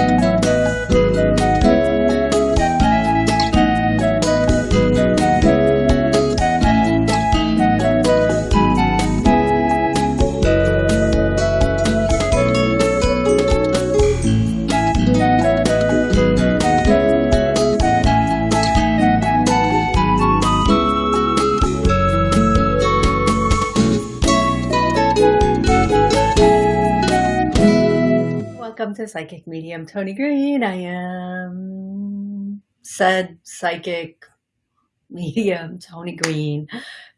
Welcome to Psychic Medium Tony Green. I am said psychic medium Tony Green.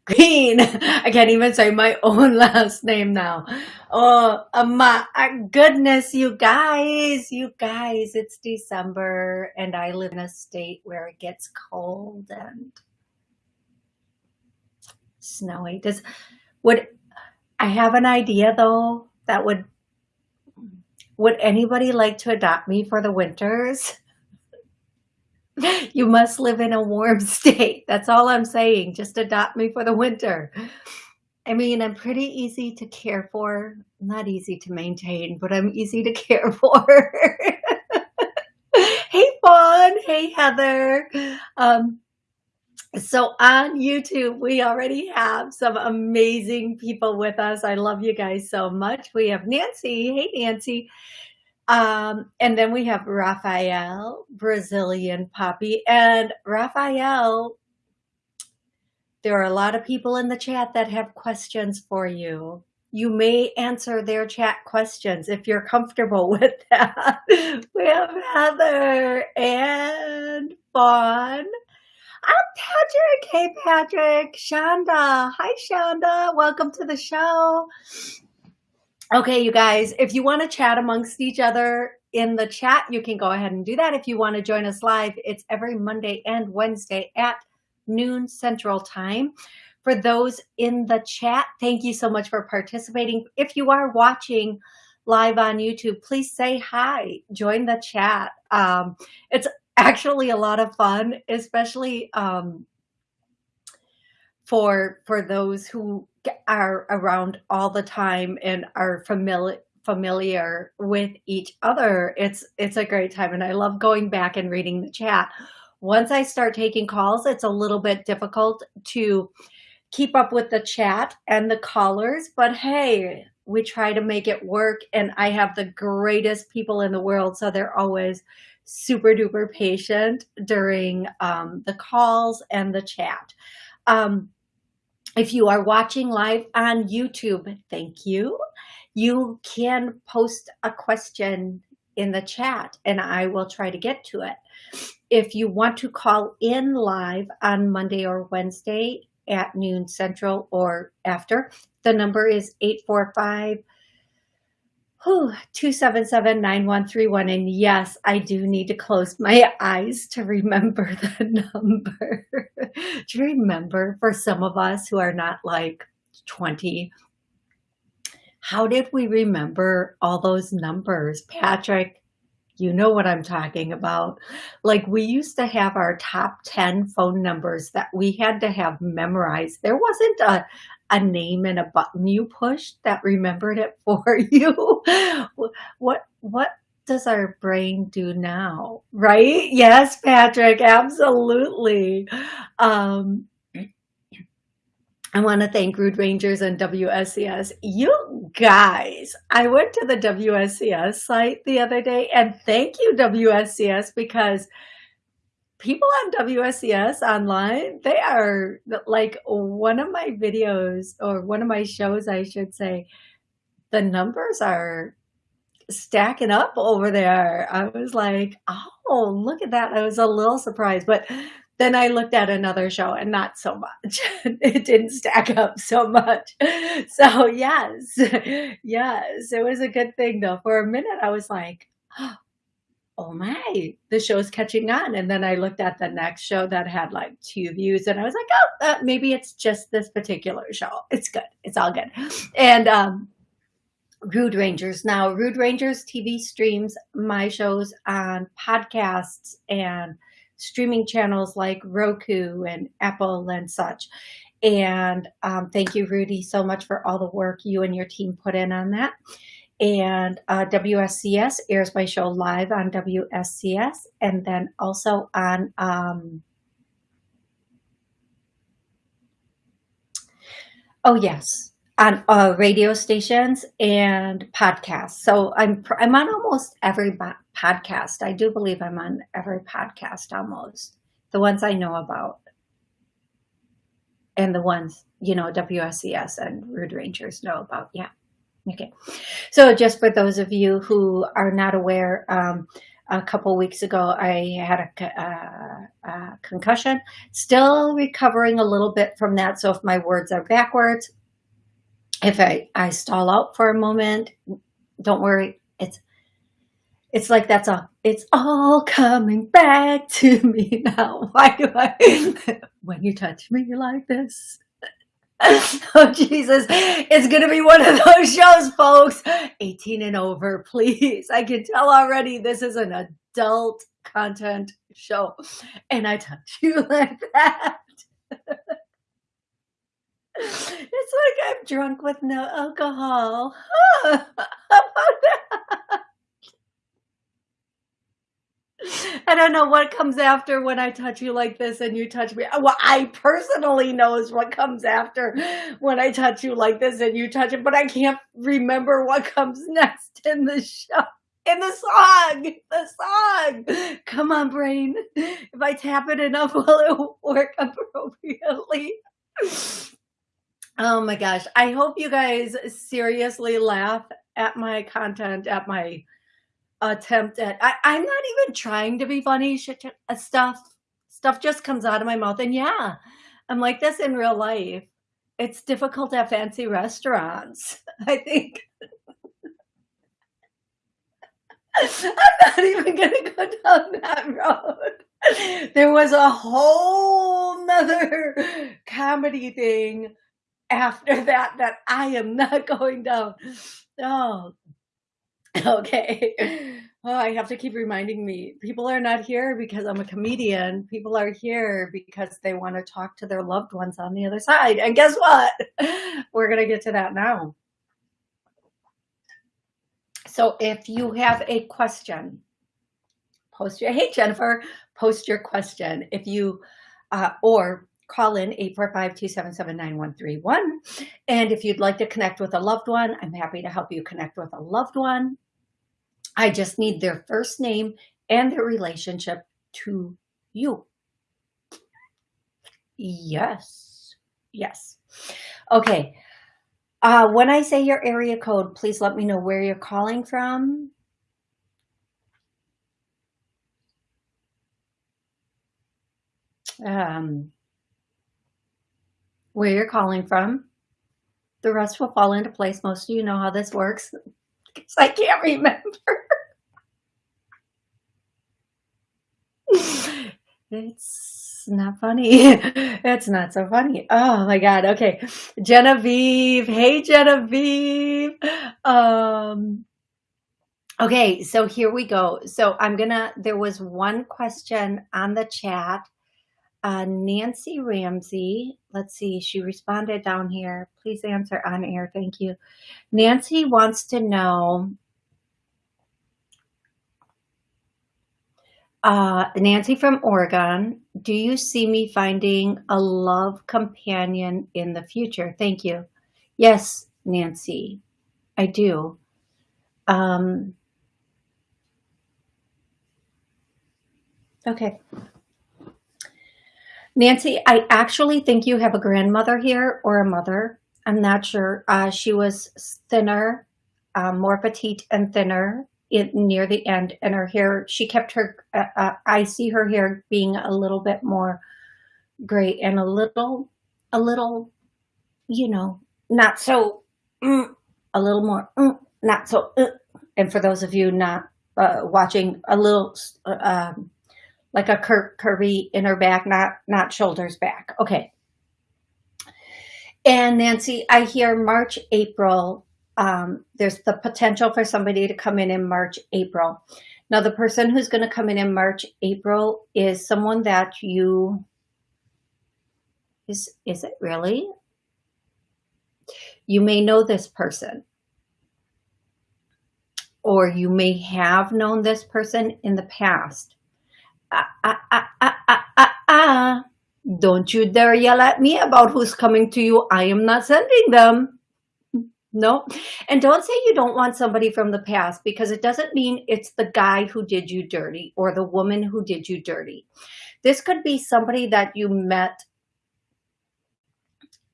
Green. I can't even say my own last name now. Oh my uh, goodness, you guys, you guys, it's December and I live in a state where it gets cold and snowy. Does would I have an idea though that would would anybody like to adopt me for the winters? you must live in a warm state. That's all I'm saying. Just adopt me for the winter. I mean, I'm pretty easy to care for. Not easy to maintain, but I'm easy to care for. hey, Fawn. Hey, Heather. Um, so on YouTube, we already have some amazing people with us. I love you guys so much. We have Nancy. Hey, Nancy. Um, and then we have Raphael, Brazilian puppy. And Raphael, there are a lot of people in the chat that have questions for you. You may answer their chat questions if you're comfortable with that. we have Heather and Fawn. I'm Patrick. Hey, Patrick. Shonda. Hi, Shonda. Welcome to the show. Okay, you guys, if you want to chat amongst each other in the chat, you can go ahead and do that. If you want to join us live, it's every Monday and Wednesday at noon Central Time. For those in the chat, thank you so much for participating. If you are watching live on YouTube, please say hi, join the chat. Um, it's actually a lot of fun, especially um, for for those who are around all the time and are familiar familiar with each other. It's it's a great time, and I love going back and reading the chat. Once I start taking calls, it's a little bit difficult to keep up with the chat and the callers, but hey, we try to make it work and I have the greatest people in the world. So they're always super duper patient during um, the calls and the chat. Um, if you are watching live on YouTube, thank you. You can post a question in the chat and I will try to get to it. If you want to call in live on Monday or Wednesday at noon central or after, the number is 845 277-9131. And yes, I do need to close my eyes to remember the number. to remember for some of us who are not like 20. How did we remember all those numbers? Patrick, you know what I'm talking about. Like we used to have our top 10 phone numbers that we had to have memorized. There wasn't a, a name and a button you pushed that remembered it for you. what, what does our brain do now? Right? Yes, Patrick, absolutely. Um, I want to thank Rude Rangers and WSCS. You guys, I went to the WSCS site the other day and thank you WSCS because people on WSCS online, they are like one of my videos or one of my shows, I should say, the numbers are stacking up over there. I was like, oh, look at that. I was a little surprised, but then I looked at another show and not so much. it didn't stack up so much. So yes, yes, it was a good thing though. For a minute, I was like, oh my, the show's catching on. And then I looked at the next show that had like two views and I was like, oh, uh, maybe it's just this particular show. It's good. It's all good. And, um, Rude Rangers. Now, Rude Rangers TV streams my shows on podcasts and streaming channels like Roku and Apple and such. And um, thank you, Rudy, so much for all the work you and your team put in on that. And uh, WSCS airs my show live on WSCS and then also on um, oh yes on uh, radio stations and podcasts. So I'm I'm on almost every podcast. I do believe I'm on every podcast almost. The ones I know about. And the ones you know WSCS and Rude Rangers know about yeah Okay, so just for those of you who are not aware, um, a couple weeks ago I had a, uh, a, concussion, still recovering a little bit from that. So if my words are backwards, if I, I stall out for a moment, don't worry. It's it's like that's all it's all coming back to me now why do i when you touch me like this oh Jesus, it's gonna be one of those shows, folks. 18 and over, please. I can tell already this is an adult content show. And I touch you like that. it's like I'm drunk with no alcohol. How about that? I don't know what comes after when I touch you like this and you touch me. Well, I personally knows what comes after when I touch you like this and you touch it, but I can't remember what comes next in the show. In the song, the song. Come on, brain. If I tap it enough, will it work appropriately? Oh my gosh. I hope you guys seriously laugh at my content, at my attempt at I, i'm not even trying to be funny shit uh, stuff stuff just comes out of my mouth. And yeah i'm like this in real life. It's difficult at fancy restaurants i think. I'm not even gonna go down that road. There was a whole nother comedy thing after that that i am not going down. Oh Okay. Oh, I have to keep reminding me. People are not here because I'm a comedian. People are here because they want to talk to their loved ones on the other side. And guess what? We're going to get to that now. So if you have a question, post your, hey, Jennifer, post your question. If you, uh, or call in 845-277-9131. And if you'd like to connect with a loved one, I'm happy to help you connect with a loved one. I just need their first name and their relationship to you. Yes. Yes. Okay. Uh, when I say your area code, please let me know where you're calling from. Um, where you're calling from. The rest will fall into place. Most of you know how this works because I can't remember. It's not funny. It's not so funny. Oh my God. Okay. Genevieve. Hey, Genevieve. Um, okay. So here we go. So I'm gonna, there was one question on the chat. Uh, Nancy Ramsey, let's see, she responded down here. Please answer on air. Thank you. Nancy wants to know Uh, Nancy from Oregon, do you see me finding a love companion in the future? Thank you. Yes, Nancy, I do. Um, okay. Nancy, I actually think you have a grandmother here or a mother. I'm not sure. Uh, she was thinner, um, more petite and thinner it near the end and her hair she kept her uh, uh, i see her hair being a little bit more gray and a little a little you know not so mm, a little more mm, not so uh, and for those of you not uh, watching a little uh, um, like a cur curvy in her back not not shoulders back. Okay. And nancy i hear march april um, there's the potential for somebody to come in in March, April. Now, the person who's going to come in in March, April is someone that you, is, is it really? You may know this person. or you may have known this person in the past. Ah, ah, ah, ah, ah, ah, ah. Don't you dare yell at me about who's coming to you. I am not sending them. No. And don't say you don't want somebody from the past because it doesn't mean it's the guy who did you dirty or the woman who did you dirty. This could be somebody that you met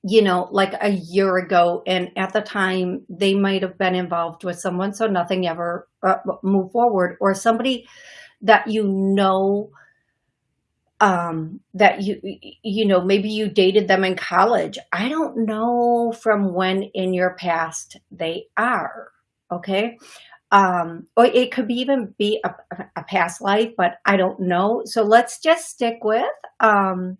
you know, like a year ago. And at the time they might have been involved with someone. So nothing ever uh, moved forward or somebody that you know, um, that you, you know, maybe you dated them in college. I don't know from when in your past they are. Okay. Um, or it could be even be a, a past life, but I don't know. So let's just stick with, um,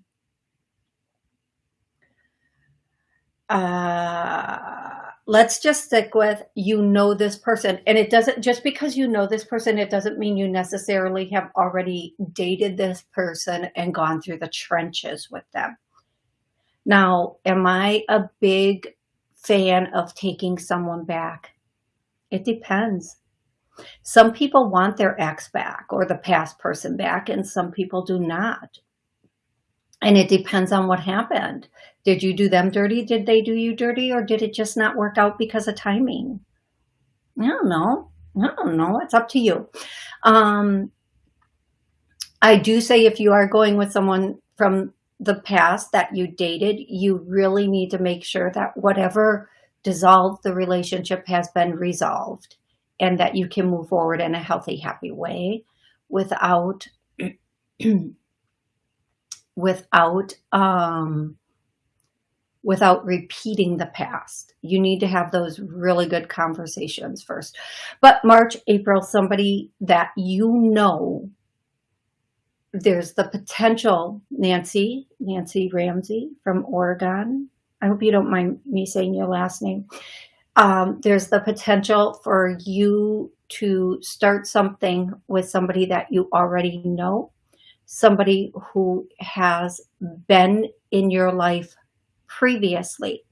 uh, let's just stick with you know this person. And it doesn't just because you know this person it doesn't mean you necessarily have already dated this person and gone through the trenches with them. Now am i a big fan of taking someone back? It depends. Some people want their ex back or the past person back and some people do not and it depends on what happened. Did you do them dirty? Did they do you dirty? Or did it just not work out because of timing? I don't know. I don't know. It's up to you. Um, I do say if you are going with someone from the past that you dated, you really need to make sure that whatever dissolved the relationship has been resolved and that you can move forward in a healthy, happy way without without um, without repeating the past. You need to have those really good conversations first. But March, April, somebody that you know, there's the potential, Nancy, Nancy Ramsey from Oregon. I hope you don't mind me saying your last name. Um, there's the potential for you to start something with somebody that you already know somebody who has been in your life previously.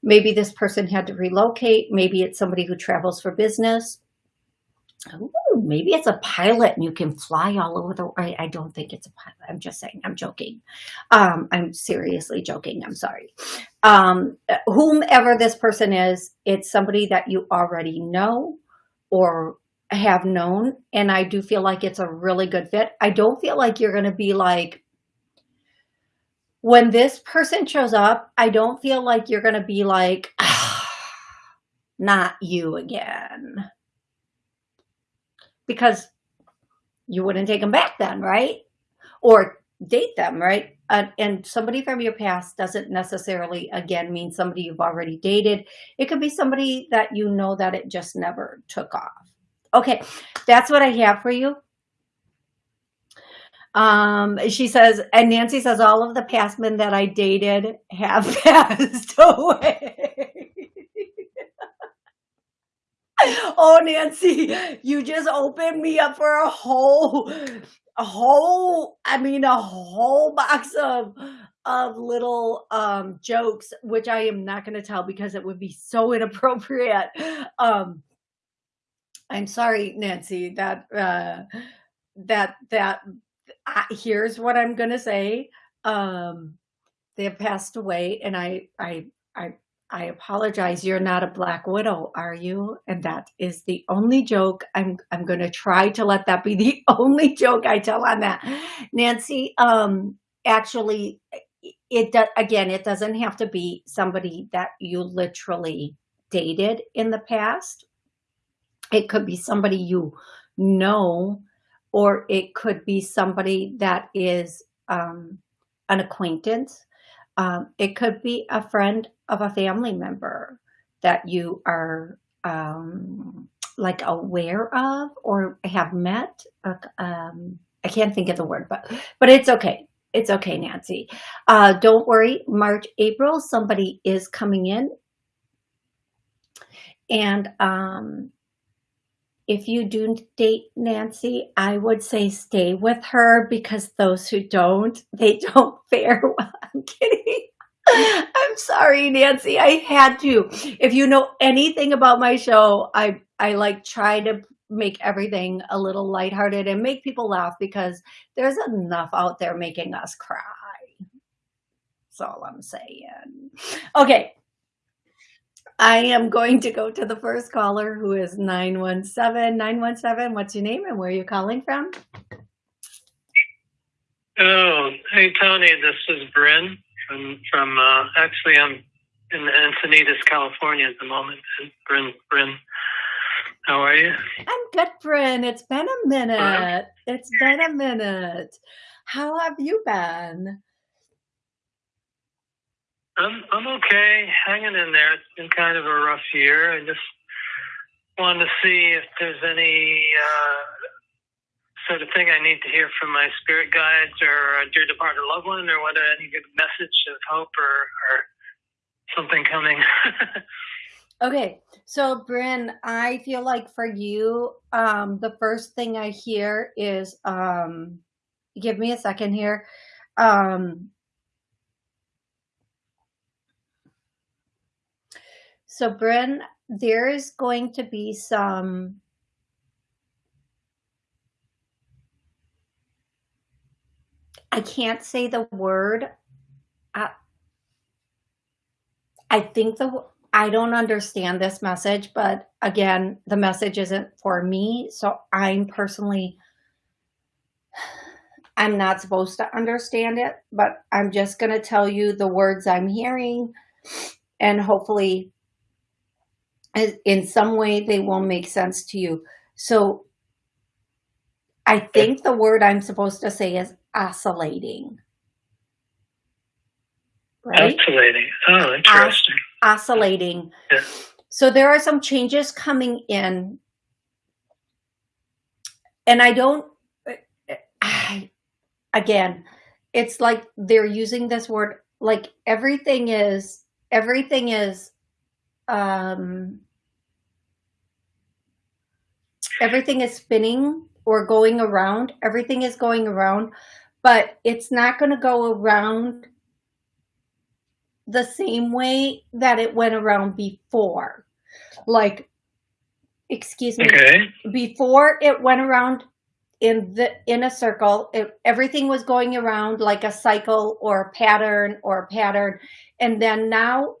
Maybe this person had to relocate. Maybe it's somebody who travels for business. Ooh, maybe it's a pilot and you can fly all over the I, I don't think it's a pilot. I'm just saying, I'm joking. Um, I'm seriously joking. I'm sorry. Um, whomever this person is, it's somebody that you already know or have known and I do feel like it's a really good fit. I don't feel like you're going to be like, when this person shows up, I don't feel like you're going to be like, ah, not you again. Because you wouldn't take them back then, right? Or date them, right? Uh, and somebody from your past doesn't necessarily, again, mean somebody you've already dated. It could be somebody that you know that it just never took off. Okay, that's what I have for you. Um, she says, and Nancy says, all of the past men that I dated have passed away. oh, Nancy, you just opened me up for a whole, a whole, I mean, a whole box of, of little um, jokes, which I am not going to tell because it would be so inappropriate. Um, I'm sorry, Nancy, that, uh, that, that, uh, here's what I'm going to say. Um, they have passed away and I, I, I, I apologize. You're not a black widow, are you? And that is the only joke. I'm, I'm going to try to let that be the only joke I tell on that. Nancy, um, actually, it does, again, it doesn't have to be somebody that you literally dated in the past it could be somebody you know, or it could be somebody that is um, an acquaintance. Um, it could be a friend of a family member that you are um, like aware of or have met. Um, I can't think of the word, but but it's okay. It's okay, Nancy. Uh, don't worry. March, April, somebody is coming in, and um, if you do date Nancy, I would say stay with her because those who don't, they don't fare well. I'm kidding. I'm sorry, Nancy. I had to. If you know anything about my show, I I like try to make everything a little lighthearted and make people laugh because there's enough out there making us cry. That's all I'm saying. Okay. I am going to go to the first caller who is 917. 917, what's your name and where are you calling from? Oh, hey, Tony, this is Bryn from, from uh, actually, I'm in Encinitas, California at the moment. Bryn, Bryn, how are you? I'm good, Bryn. It's been a minute. It's been a minute. How have you been? I'm I'm okay, hanging in there. It's been kind of a rough year. I just wanted to see if there's any uh, sort of thing I need to hear from my spirit guides or a dear departed loved one, or whether any good message of hope or, or something coming. okay, so Bryn, I feel like for you, um, the first thing I hear is, um, give me a second here. Um, so Bryn, there is going to be some I can't say the word. I, I think the I don't understand this message, but again, the message isn't for me. So I'm personally, I'm not supposed to understand it, but I'm just going to tell you the words I'm hearing and hopefully in some way they will make sense to you. So I think the word I'm supposed to say is oscillating. Right? Oscillating. Oh, interesting. Os oscillating. Yeah. So there are some changes coming in. And I don't, I, again, it's like they're using this word, like everything is, everything is, um, everything is spinning or going around. Everything is going around, but it's not going to go around the same way that it went around before. Like, excuse me, okay. before it went around in the in a circle, it, everything was going around like a cycle or a pattern or a pattern. And then now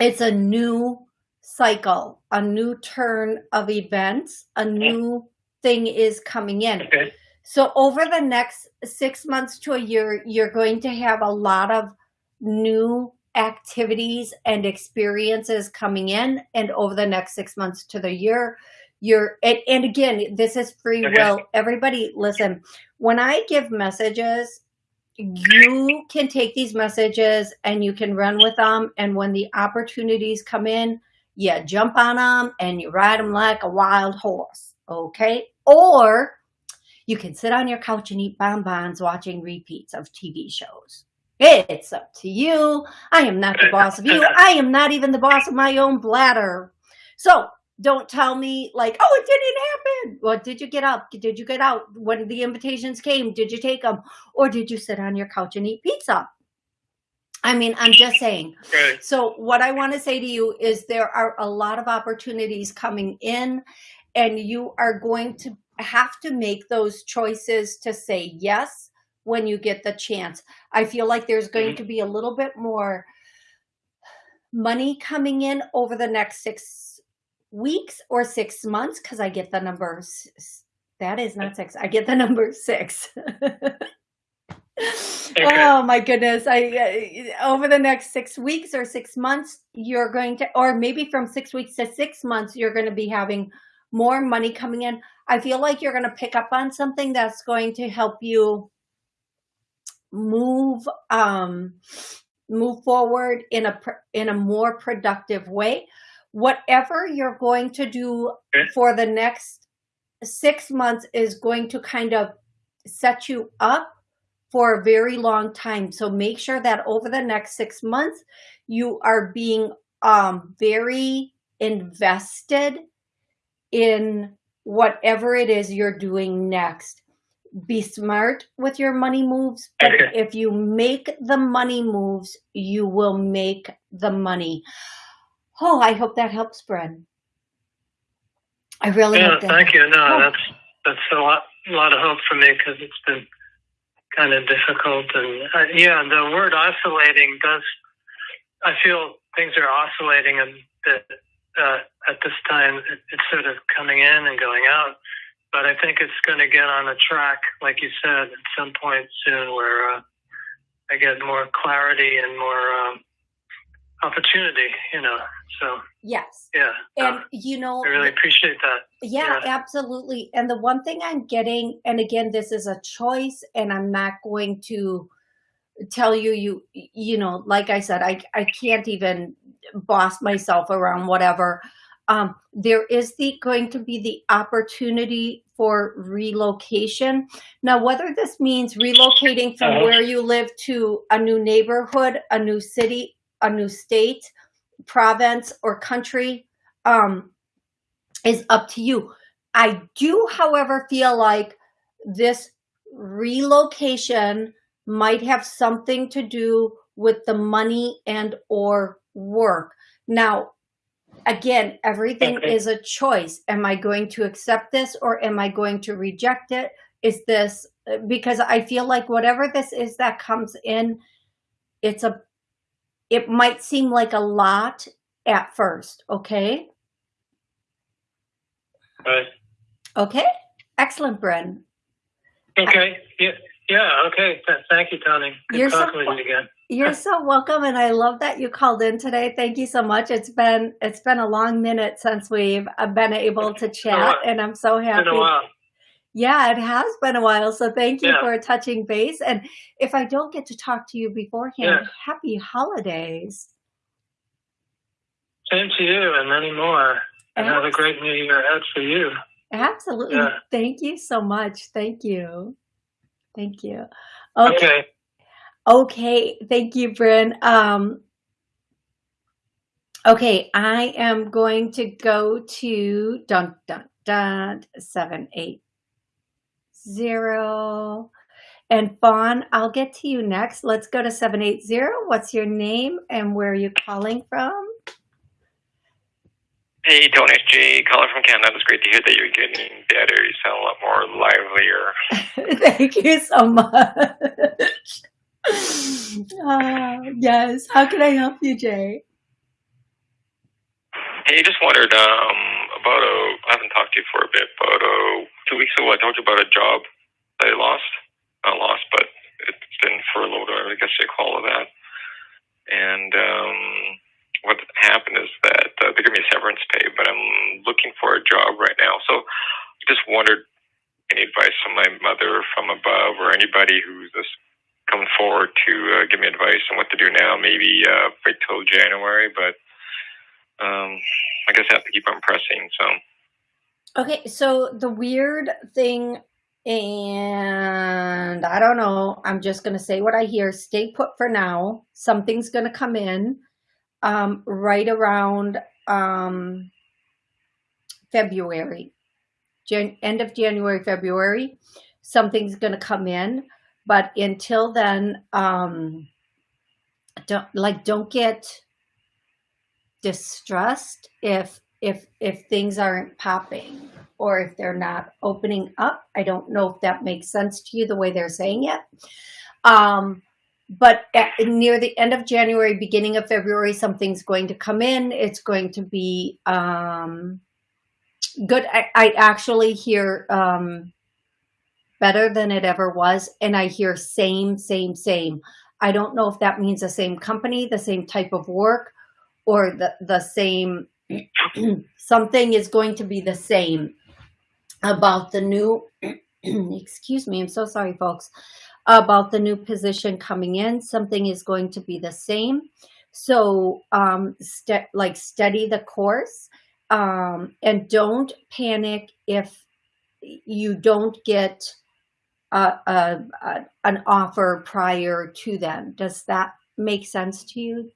it's a new cycle, a new turn of events, a new thing is coming in. Okay. So over the next six months to a year, you're going to have a lot of new activities and experiences coming in. And over the next six months to the year, you're, and, and again, this is free okay. will. Everybody listen, when I give messages, you can take these messages and you can run with them. And when the opportunities come in, you jump on them and you ride them like a wild horse okay? Or you can sit on your couch and eat bonbons watching repeats of TV shows. It's up to you. I am not the boss of you. I am not even the boss of my own bladder. So don't tell me like, oh, it didn't happen. What did you get up? Did you get out when the invitations came? Did you take them? Or did you sit on your couch and eat pizza? I mean, I'm just saying. Right. So what I want to say to you is there are a lot of opportunities coming in and you are going to have to make those choices to say yes when you get the chance. I feel like there's going mm-hmm. to be a little bit more money coming in over the next six weeks or six months because I get the number. That is not six. I get the number six. Oh my goodness. I uh, over the next 6 weeks or 6 months you're going to or maybe from 6 weeks to 6 months you're going to be having more money coming in. I feel like you're going to pick up on something that's going to help you move um, move forward in a in a more productive way. Whatever you're going to do for the next six months is going to kind of set you up for a very long time. So make sure that over the next six months, you are being um, very invested in whatever it is you're doing next. be smart with your money moves. But Okay. if you make the money moves, you will make the money. Oh, I hope that helps, Bren. I really Yeah, hope that. thank you. No, Oh. that's that's a lot, a lot of hope for me because it's been kind of difficult. And uh, yeah, the word oscillating does. I feel things are oscillating, and that uh, at this time it's sort of coming in and going out. But I think it's going to get on a track, like you said, at some point soon, where uh, I get more clarity and more um, opportunity. You know, so Yes. yeah, And uh, you know, I really appreciate that. Yeah, Yeah. absolutely. And the one thing I'm getting, and again, this is a choice, and I'm not going to tell you, you, you know, like I said, I, I can't even boss myself around whatever. Um, there is the going to be the opportunity for relocation. Now, whether this means relocating from Uh-huh. where you live to a new neighborhood, a new city, a new state, province, or country, um, is up to you. I do, however, feel like this relocation might have something to do with the money and or work. Now, again, everything Okay. is a choice. Am I going to accept this or am I going to reject it? Is this because I feel like whatever this is that comes in, it's a it might seem like a lot at first, okay? Right. Okay, excellent, Bren. Okay. Yeah. Yeah. Okay. Thank you, Tony. Good You're so with you again. You're so welcome, and I love that you called in today. Thank you so much. It's been it's been a long minute since we've uh, been able to chat, and I'm so It's happy. Been a while. Yeah, it has been a while. So thank you Yeah. for touching base. And if I don't get to talk to you beforehand, Yeah. happy holidays. Same to you and many more. And have a great new year ahead for you. Absolutely. Yeah. Thank you so much. Thank you. Thank you. Okay. Okay. Okay, thank you, Bryn. Um, okay, I am going to go to dun dun dun seven eight zero. And Fawn, I'll get to you next. Let's go to 780. What's your name and where are you calling from? Hey, Tony, it's Jay, calling from Canada. It's great to hear that you're getting better. You sound a lot more livelier. Thank you so much. Ah, yes. How can I help you, Jay? Hey, just wondered um, about a. I haven't talked to you for a bit, but uh, two weeks ago I you about a job that I lost. Not lost, but it's been furloughed, or I guess they call it that. And um, what happened is that uh, they give me severance pay, but I'm looking for a job right now. So just wondered any advice from my mother from above or anybody who's just coming forward to uh, give me advice on what to do now. Maybe uh, wait till January, but um, I guess I have to keep on pressing. So Okay, so the weird thing, and I don't know, I'm just going to say what I hear. Stay put for now. Something's going to come in um, right around um, February, Jan- end of January, February. Something's going to come in, but until then, um, don't like don't get distressed if if if things aren't popping or if they're not opening up i don't know if that makes sense to you the way they're saying it. Um but at, near the end of january beginning of february something's going to come in. It's going to be um good. I, I actually hear um better than it ever was and i hear same same same. I don't know if that means the same company the same type of work or the the same something is going to be the same about the new excuse me i'm so sorry folks about the new position coming in something is going to be the same. So um st- like study the course um and don't panic if you don't get a, a, a an offer prior to them. Does that make sense to you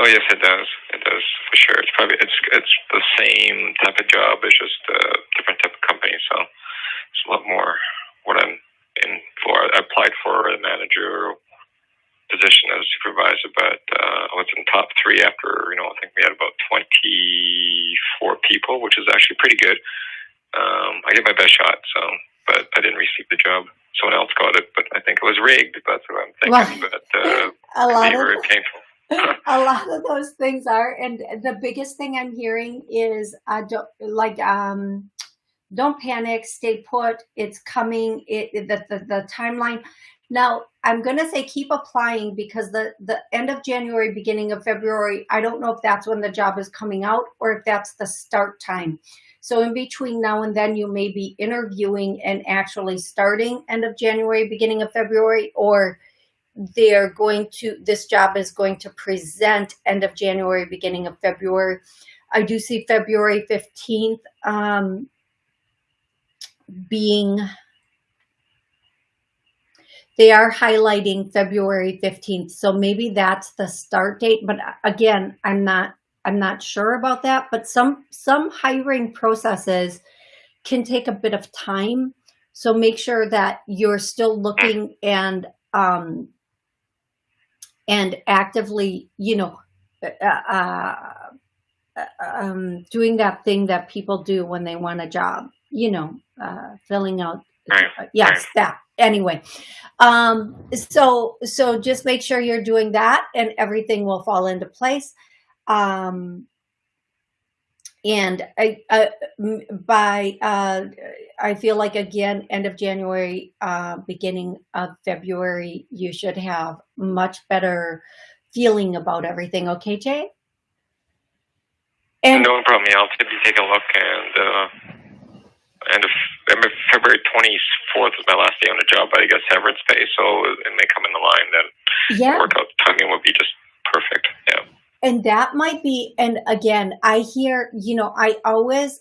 Oh yes, it does. It does for sure. It's probably it's it's the same type of job. It's just a different type of company. So it's a lot more what I'm in for. I applied for a manager position as a supervisor, but uh, I was in top three after, you know, I think we had about 24 people, which is actually pretty good. Um, I gave my best shot, so, but I didn't receive the job. Someone else got it, but I think it was rigged. That's what I'm thinking. Well, but uh, a lot of very painful. a lot of those things are, and the biggest thing I'm hearing is uh, like um, don't panic, stay put. It's coming. It the the, the timeline. Now, I'm going to say keep applying because the, the end of January, beginning of February, I don't know if that's when the job is coming out or if that's the start time. So in between now and then, you may be interviewing and actually starting end of January, beginning of February, or they're going to, this job is going to present end of January, beginning of February. I do see February 15th um, being they are highlighting February 15th. So maybe that's the start date. But again, I'm not I'm not sure about that. But some some hiring processes can take a bit of time. So make sure that you're still looking and um, and actively, you know, uh, uh, um, doing that thing that people do when they want a job, you know, uh, filling out. Uh, yes, that anyway um so so just make sure you're doing that and everything will fall into place um and I, uh, by uh, I feel like again end of January uh, beginning of February you should have much better feeling about everything okay Jay and no problem I'll take a look and uh, end of February 24th is my last day on the job, but I get severance pay, so it may come in the line then yeah. workout timing would be just. Yeah. And that might be, and again, I hear, you know, I always,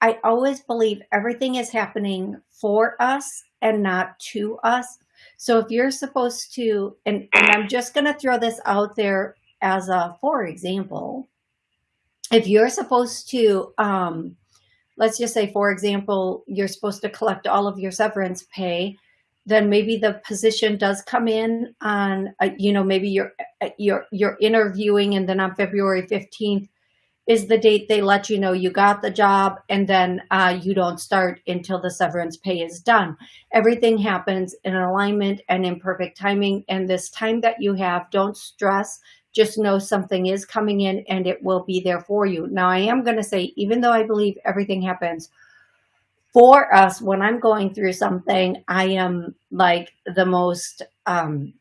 I always believe everything is happening for us and not to us. So if you're supposed to, and, and I'm just going to throw this out there as a, for example, if you're supposed to, um, let's just say, for example, you're supposed to collect all of your severance pay, then maybe the position does come in on, uh, you know, maybe you're, uh, you're, you're interviewing and then on February 15th is the date they let you know you got the job and then uh, you don't start until the severance pay is done. Everything happens in alignment and in perfect timing. And this time that you have, don't stress, just know something is coming in and it will be there for you. Now, I am going to say, even though I believe everything happens for us, when I'm going through something, I am like the most, um,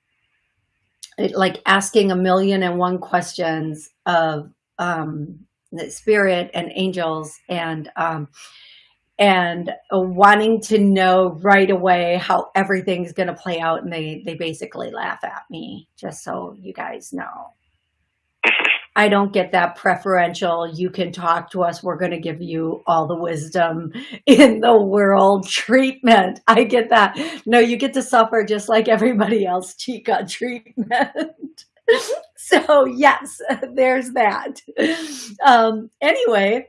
like asking a million and one questions of um, the spirit and angels and um, and wanting to know right away how everything's going to play out. And they, they basically laugh at me, just so you guys know. I don't get that preferential, you can talk to us, we're going to give you all the wisdom in the world treatment. I get that. No, you get to suffer just like everybody else, Chica treatment. so yes, there's that. Um, anyway,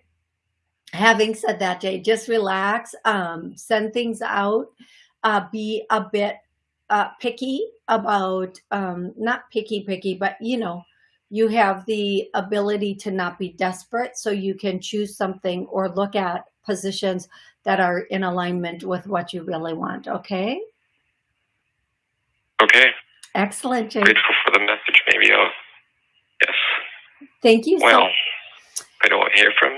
having said that, Jay, just relax, um, send things out, uh, be a bit uh, picky about, um, not picky, picky, but you know, you have the ability to not be desperate so you can choose something or look at positions that are in alignment with what you really want okay? Okay. Excellent Jake. grateful for the message maybe i'll yes. Thank you well so i don't hear from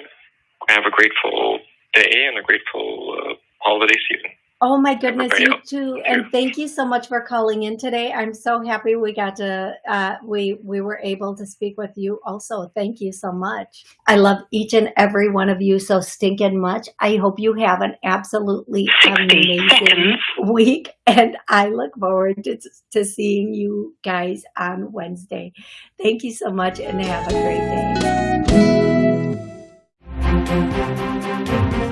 I have a grateful day and a grateful uh, holiday season Oh my goodness, you too. And thank you so much for calling in today. I'm so happy we got to, uh, we, we were able to speak with you also. Thank you so much. I love each and every one of you so stinking much. I hope you have an absolutely amazing seconds. week. And I look forward to, to seeing you guys on Wednesday. Thank you so much and have a great day.